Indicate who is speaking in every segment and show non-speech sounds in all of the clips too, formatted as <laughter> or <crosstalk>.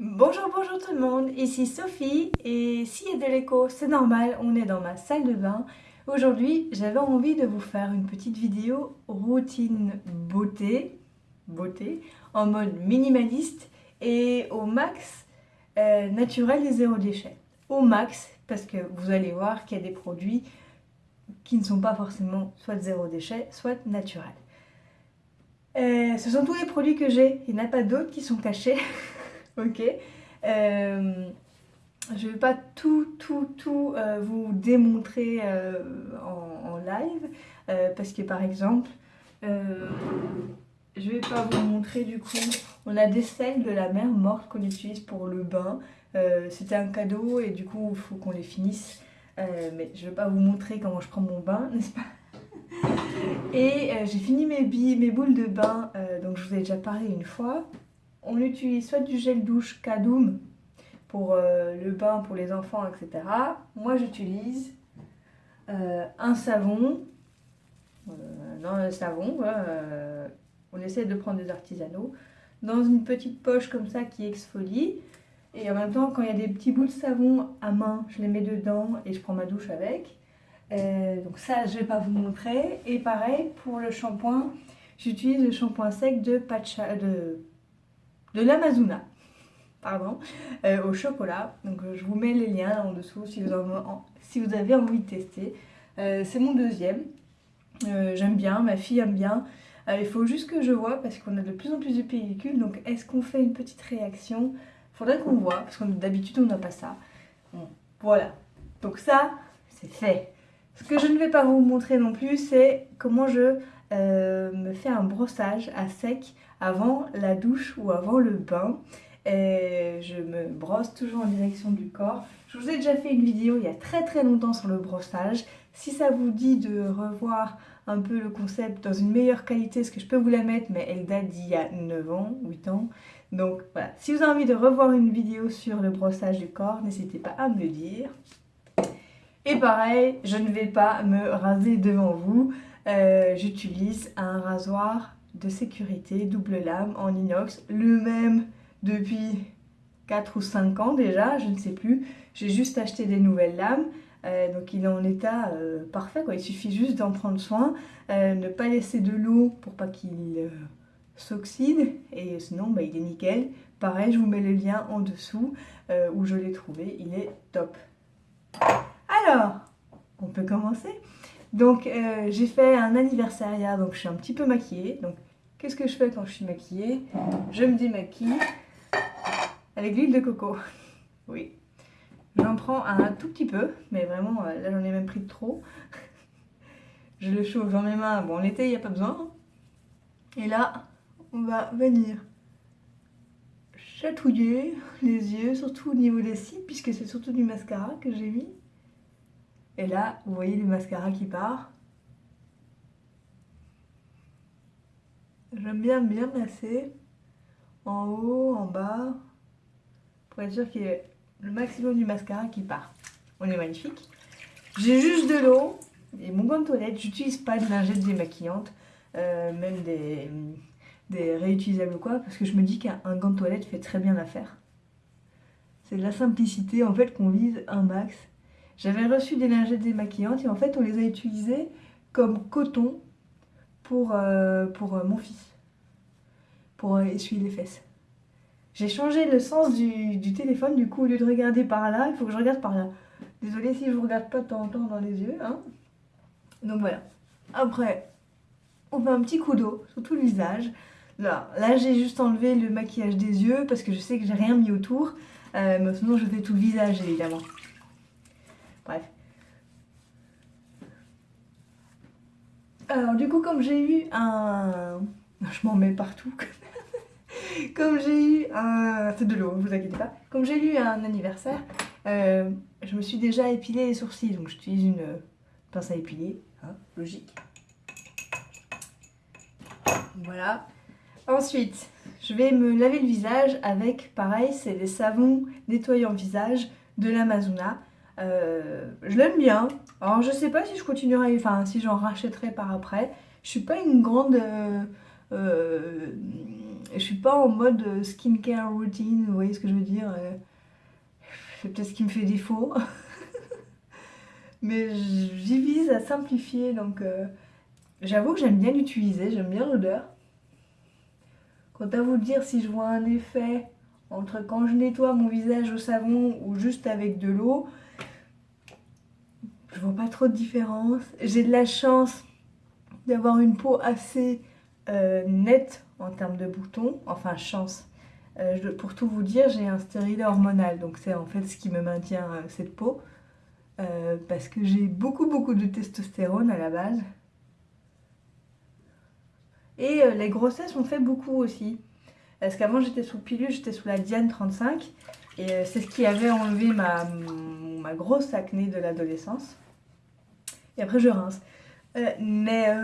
Speaker 1: Bonjour, bonjour tout le monde, ici Sophie et s'il y a de l'écho, c'est normal, on est dans ma salle de bain. Aujourd'hui, j'avais envie de vous faire une petite vidéo routine beauté, beauté, en mode minimaliste et au max euh, naturel et zéro déchet. Au max, parce que vous allez voir qu'il y a des produits qui ne sont pas forcément soit zéro déchet, soit naturels. Euh, ce sont tous les produits que j'ai, il n'y en a pas d'autres qui sont cachés. <laughs> ok euh, Je ne vais pas tout, tout, tout euh, vous démontrer en, live, parce que par exemple, je ne vais pas vous montrer du coup, on a des sels de la mer morte qu'on utilise pour le bain. C'était un cadeau et du coup, il faut qu'on les finisse. mais je ne vais pas vous montrer comment je prends mon bain, <laughs> n'est-ce pas? Et euh, j'ai fini mes, billes, mes boules de bain, euh, donc je vous ai déjà parlé une fois. On utilise soit du gel douche Kadoum pour euh, le bain pour les enfants, etc. Moi j'utilise un savon, non un savon, on essaie de prendre des artisanaux, dans une petite poche comme ça qui exfolie. Et en même temps, quand il y a des petits bouts de savon à main, je les mets dedans et je prends ma douche avec. Euh, donc ça, je ne vais pas vous montrer. Et pareil, pour le shampoing, j'utilise le shampoing sec de, Pacha, de, de l'Amazona. Pardon, euh, au chocolat. Donc euh, je vous mets les liens en dessous si vous, avez envie de tester. c'est mon deuxième. J'aime bien, ma fille aime bien. il faut juste que je vois parce qu'on a de plus en plus de pellicules. Donc est-ce qu'on fait une petite réaction? Faudrait qu'on voit parce que d'habitude on n'a pas ça. voilà. Donc ça, c'est fait. Ce que je ne vais pas vous montrer non plus, c'est comment je euh, me fais un brossage à sec avant la douche ou avant le bain. Je me brosse toujours en direction du corps. Je vous ai déjà fait une vidéo il y a très très longtemps sur le brossage. Si ça vous dit de revoir un peu le concept dans une meilleure qualité, ce que je peux vous la mettre, mais elle date d'il y a 9 ans, 8 ans. Donc voilà, si vous avez envie de revoir une vidéo sur le brossage du corps, n'hésitez pas à me le dire. Et pareil, je ne vais pas me raser devant vous. Euh, j'utilise un rasoir de sécurité double lame en inox, le même depuis 4 ou 5 ans déjà, je ne sais plus. J'ai juste acheté des nouvelles lames, euh, donc il est en état euh, parfait. Quoi. Il suffit juste d'en prendre soin, ne pas laisser de l'eau pour pas qu'il s'oxyde, et sinon bah, il est nickel. Pareil, je vous mets le lien en dessous où je l'ai trouvé, il est top. Alors, on peut commencer. Donc, euh, j'ai fait un anniversaire donc je suis un petit peu maquillée. Donc, qu'est-ce que je fais quand je suis maquillée? Je me démaquille avec l'huile de coco. <laughs> Oui. J'en prends un tout petit peu, mais vraiment, euh, là j'en ai même pris trop. <laughs> je le chauffe dans mes mains. Bon, l'été, il n'y a pas besoin. Et là, on va venir chatouiller les yeux, surtout au niveau des cils, puisque c'est surtout du mascara que j'ai mis. Et là, vous voyez le mascara qui part. J'aime bien bien masser en haut, en bas, pour être sûr qu'il y ait le maximum du mascara qui part. On est magnifique. J'ai juste de l'eau et mon gant de toilette. J'utilise pas de lingettes démaquillantes, euh, même des, des réutilisables ou quoi, parce que je me dis qu'un gant de toilette fait très bien l'affaire. C'est de la simplicité en fait qu'on vise un max j'avais reçu des lingettes démaquillantes et en fait on les a utilisées comme coton pour, euh, pour euh, mon fils, pour euh, essuyer les fesses. J'ai changé le sens du, téléphone, du coup au lieu de regarder par là, il faut que je regarde par là. Désolée si je vous regarde pas de temps en temps dans les yeux. Hein. Donc voilà. Après, on fait un petit coup d'eau sur tout le visage. Là, là j'ai juste enlevé le maquillage des yeux parce que je sais que j'ai rien mis autour. mais sinon je fais tout le visage évidemment. Bref. Alors du coup comme j'ai eu un... Je m'en mets partout. <laughs> comme j'ai eu un... C'est de l'eau, vous inquiétez pas. Comme j'ai eu un anniversaire, euh, je me suis déjà épilé les sourcils. Donc j'utilise une pince à épiler, hein, logique. Voilà. Ensuite, je vais me laver le visage avec, pareil, c'est des savons nettoyants visage de l'Amazona. Euh, je l'aime bien. Alors je sais pas si je continuerai, enfin si j'en rachèterai par après. Je suis pas une grande euh, Euh, je suis pas en mode skincare routine, vous voyez ce que je veux dire C'est peut-être ce qui me fait défaut. <laughs> Mais j'y vise à simplifier, donc j'avoue que j'aime bien l'utiliser, j'aime bien l'odeur. Quant à vous dire si je vois un effet entre quand je nettoie mon visage au savon ou juste avec de l'eau, je vois pas trop de différence. J'ai de la chance d'avoir une peau assez euh, nette en termes de boutons, enfin chance. Euh, pour tout vous dire, j'ai un stérilet hormonal, donc c'est en fait ce qui me maintient cette peau. Euh, parce que j'ai beaucoup beaucoup de testostérone à la base. Et euh, les grossesses ont fait beaucoup aussi. Parce qu'avant j'étais sous pilule, j'étais sous la Diane 35. Et euh, c'est ce qui avait enlevé ma, ma grosse acné de l'adolescence. Et après je rince. mais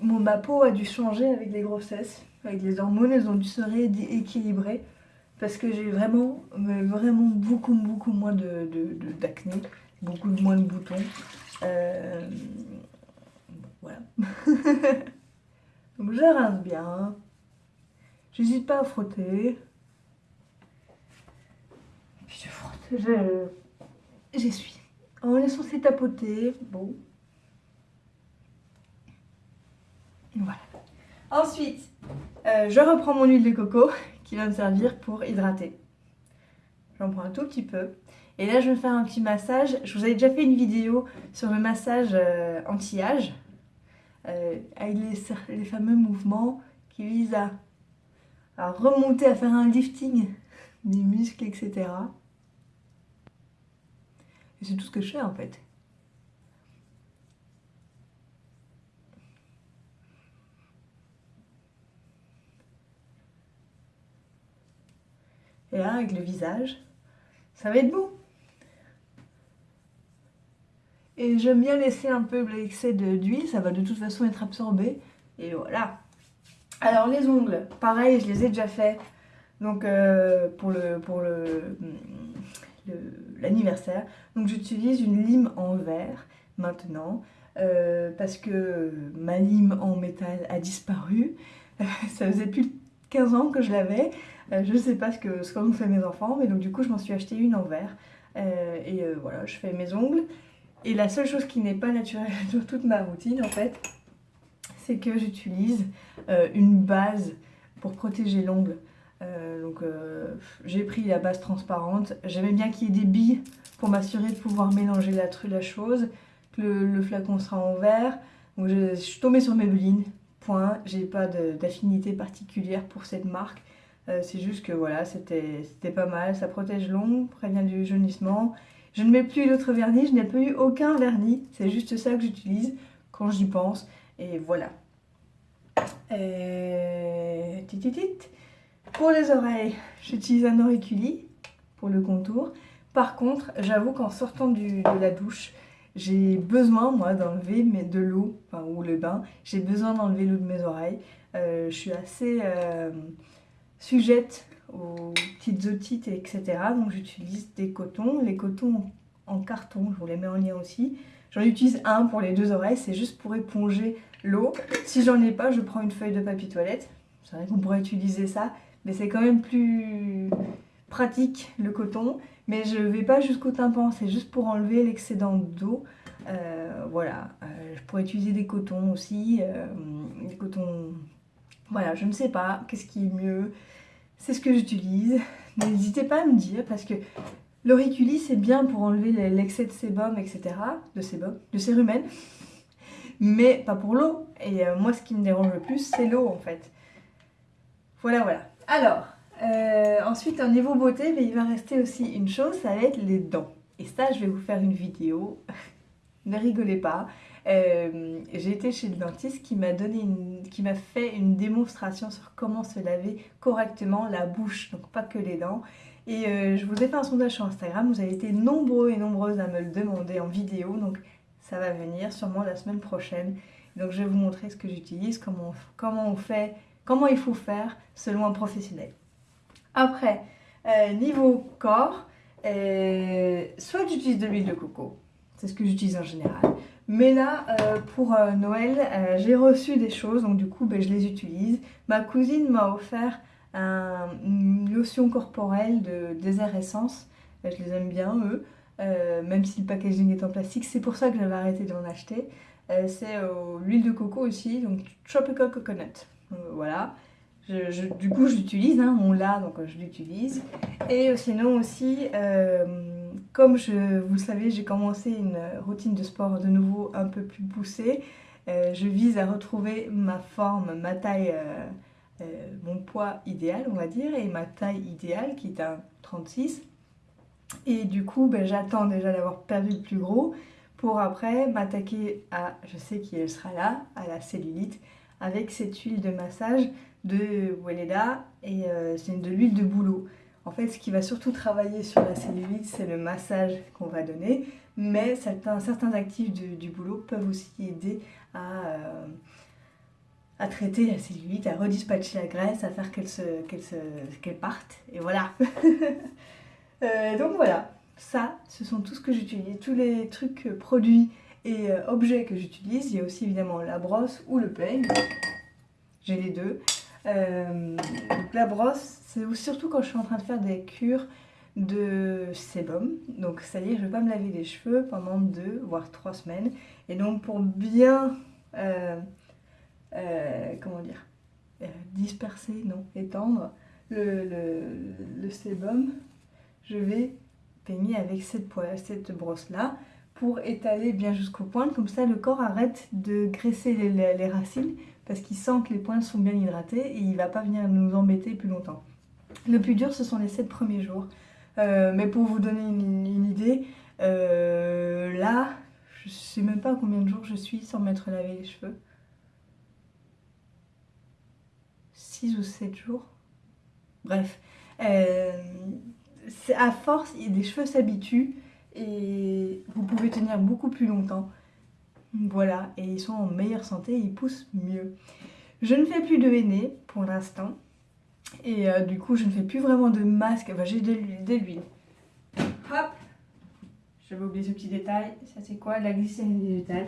Speaker 1: ma peau a dû changer avec les grossesses. Avec les hormones, elles ont dû se rééquilibrer parce que j'ai vraiment, vraiment beaucoup, beaucoup moins d'acné, de, de, beaucoup moins de boutons. Euh, voilà. <laughs> Donc je rince bien. J'hésite pas à frotter. J'essuie. En laissant ces tapoter, bon. Voilà. Ensuite, euh, je reprends mon huile de coco <laughs> qui va me servir pour hydrater. J'en prends un tout petit peu. Et là, je vais faire un petit massage. Je vous avais déjà fait une vidéo sur le massage euh, anti-âge. Euh, avec les, fameux mouvements qui visent à remonter, à faire un lifting <laughs> des muscles, etc. Et c'est tout ce que je fais en fait. Et là, avec le visage, ça va être beau. Et j'aime bien laisser un peu l'excès d'huile, ça va de toute façon être absorbé. Et voilà. Alors les ongles, pareil, je les ai déjà fait. Donc euh, pour le pour le l'anniversaire. Donc j'utilise une lime en verre maintenant. Euh, parce que ma lime en métal a disparu. <laughs> ça faisait plus de 15 ans que je l'avais. Euh, je ne sais pas ce que ce qu'ont fait mes enfants, mais donc du coup je m'en suis acheté une en verre. Euh, et voilà, je fais mes ongles. Et la seule chose qui n'est pas naturelle <laughs> dans toute ma routine en fait, c'est que j'utilise une base pour protéger l'ongle. Donc j'ai pris la base transparente. J'aimais bien qu'il y ait des billes pour m'assurer de pouvoir mélanger la, la chose. Que le, flacon sera en verre. Donc je, suis tombée sur Maybelline. Point. J'ai pas d'affinité particulière pour cette marque. Euh, c'est juste que voilà, c'était pas mal. Ça protège l'ombre, prévient du jaunissement. Je ne mets plus l'autre vernis, je n'ai plus eu aucun vernis. C'est juste ça que j'utilise quand j'y pense. Et voilà. Et... Pour les oreilles, j'utilise un auriculi pour le contour. Par contre, j'avoue qu'en sortant de la douche, j'ai besoin, moi, d'enlever de l'eau, enfin, ou le bain, j'ai besoin d'enlever l'eau de mes oreilles. Euh, je suis assez... Euh, sujette aux petites otites, etc. Donc j'utilise des cotons. Les cotons en carton, je vous les mets en lien aussi. J'en utilise un pour les deux oreilles, c'est juste pour éponger l'eau. Si j'en ai pas, je prends une feuille de papier toilette. C'est vrai qu'on pourrait utiliser ça, mais c'est quand même plus pratique le coton. Mais je vais pas jusqu'au tympan, c'est juste pour enlever l'excédent d'eau. Euh, voilà, euh, je pourrais utiliser des cotons aussi, euh, des cotons voilà, je ne sais pas, qu'est-ce qui est mieux C'est ce que j'utilise. N'hésitez pas à me dire parce que l'auriculi c'est bien pour enlever l'excès de sébum, etc. De sébum, de cérumen. Mais pas pour l'eau. Et moi ce qui me dérange le plus c'est l'eau en fait. Voilà, voilà. Alors, euh, ensuite au niveau beauté, il va rester aussi une chose, ça va être les dents. Et ça je vais vous faire une vidéo. <laughs> ne rigolez pas. Euh, j'ai été chez le dentiste qui m'a fait une démonstration sur comment se laver correctement la bouche, donc pas que les dents. Et euh, je vous ai fait un sondage sur Instagram, vous avez été nombreux et nombreuses à me le demander en vidéo, donc ça va venir sûrement la semaine prochaine. Donc je vais vous montrer ce que j'utilise, comment on fait, comment il faut faire selon un professionnel. Après, euh, niveau corps, soit j'utilise de l'huile de coco, c'est ce que j'utilise en général, Mais là, euh, pour euh, Noël, euh, j'ai reçu des choses, donc du coup, ben, je les utilise. Ma cousine m'a offert une lotion corporelle de désert essence. Je les aime bien, eux, même si le packaging est en plastique. C'est pour ça que j'avais arrêté d'en acheter. C'est l'huile de coco aussi, donc Tropical Coconut. Voilà. du coup, je l'utilise, hein, on l'a, donc je l'utilise. Et sinon aussi comme je, vous le savez, j'ai commencé une routine de sport de nouveau un peu plus poussée. Euh, je vise à retrouver ma forme, ma taille, euh, euh, mon poids idéal, on va dire, et ma taille idéale qui est un 36. Et du coup, ben, j'attends déjà d'avoir perdu le plus gros pour après m'attaquer à, je sais qui elle sera là, à la cellulite, avec cette huile de massage de Weleda et c'est de l'huile de bouleau. En fait, ce qui va surtout travailler sur la cellulite, c'est le massage qu'on va donner, mais certains, actifs du, boulot peuvent aussi aider à, euh, à, traiter la cellulite, à redispatcher la graisse, à faire qu'elle parte, et voilà. <laughs> Euh, donc voilà, ça, ce sont tout ce que j'utilise, tous les trucs, euh, produits et objets que j'utilise. Il y a aussi évidemment la brosse ou le peigne, j'ai les deux. Euh, la brosse, c'est surtout quand je suis en train de faire des cures de sébum. Donc, c'est-à-dire je ne vais pas me laver les cheveux pendant deux, voire trois semaines. Et donc, pour bien, euh, euh, comment dire, disperser, non, étendre le, le, sébum, je vais peigner avec cette, cette brosse-là pour étaler bien jusqu'au point. Comme ça, le corps arrête de graisser les racines parce qu'il sent que les points sont bien hydratés et il va pas venir nous embêter plus longtemps. Le plus dur, ce sont les 7 premiers jours. Euh, mais pour vous donner une, idée, euh, là, je sais même pas combien de jours je suis sans m'être lavé les cheveux. 6 ou 7 jours. Bref. Euh, à force, des cheveux s'habituent et vous pouvez tenir beaucoup plus longtemps. Voilà, et ils sont en meilleure santé, ils poussent mieux. Je ne fais plus de henné pour l'instant. Et euh, du coup, je ne fais plus vraiment de masque. Enfin, j'ai de l'huile. Hop J'avais oublié ce petit détail. Ça, c'est quoi? La glycérine végétale.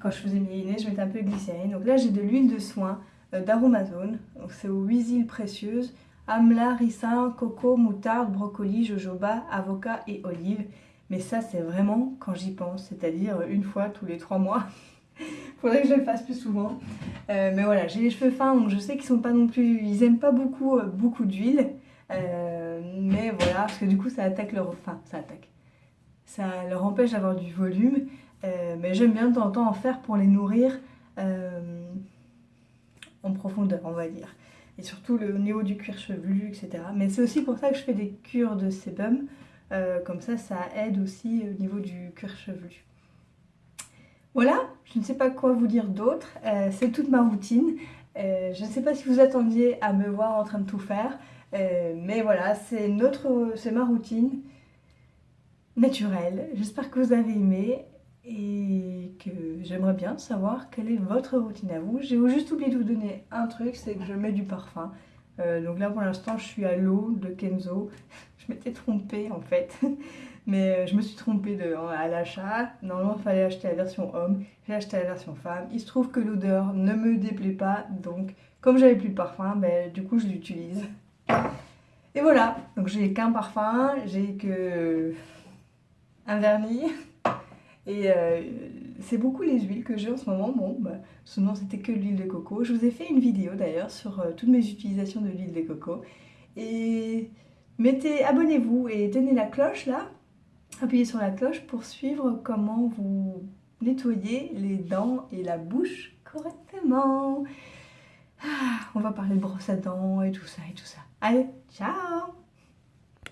Speaker 1: Quand je faisais mes henné, je mettais un peu de glycérine. Donc là, j'ai de l'huile de soin euh, d'Aromazone. Donc c'est aux 8 huiles précieuses. Amla, ricin, coco, moutarde, brocoli, jojoba, avocat et olive. Mais ça, c'est vraiment quand j'y pense, c'est-à-dire une fois tous les trois mois. <laughs> Faudrait que je le fasse plus souvent. Euh, mais voilà, j'ai les cheveux fins, donc je sais qu'ils sont pas non plus... Ils aiment pas beaucoup, euh, beaucoup d'huile. Euh, mais voilà, parce que du coup, ça attaque leur... Ça attaque. Ça leur empêche d'avoir du volume. mais j'aime bien de temps en temps en faire pour les nourrir en profondeur, on va dire. Et surtout le, au niveau du cuir chevelu, etc. Mais c'est aussi pour ça que je fais des cures de sébum. Euh, comme ça, ça aide aussi au niveau du cuir chevelu. Voilà, je ne sais pas quoi vous dire d'autre. Euh, c'est toute ma routine. Euh, je ne sais pas si vous attendiez à me voir en train de tout faire. mais voilà, c'est ma routine naturelle. J'espère que vous avez aimé et que j'aimerais bien savoir quelle est votre routine à vous. J'ai juste oublié de vous donner un truc, c'est que je mets du parfum. Donc là pour l'instant je suis à l'eau de Kenzo <laughs> je m'étais trompée en fait. <laughs> Mais euh, je me suis trompée à l'achat. Normalement, il fallait acheter la version homme. J'ai acheté la version femme. Il se trouve que l'odeur ne me déplaît pas. Donc, comme j'avais plus de parfum, ben, du coup, je l'utilise. Et voilà. Donc, j'ai qu'un parfum. J'ai que un vernis. Et euh, c'est beaucoup les huiles que j'ai en ce moment. Bon, bah, sinon, c'était que l'huile de coco. Je vous ai fait une vidéo d'ailleurs sur euh, toutes mes utilisations de l'huile de coco. Et Mettez, abonnez-vous et tenez la cloche là, appuyez sur la cloche pour suivre comment vous nettoyez les dents et la bouche correctement. Ah, on va parler de brosse à dents et tout ça et tout ça. Allez, ciao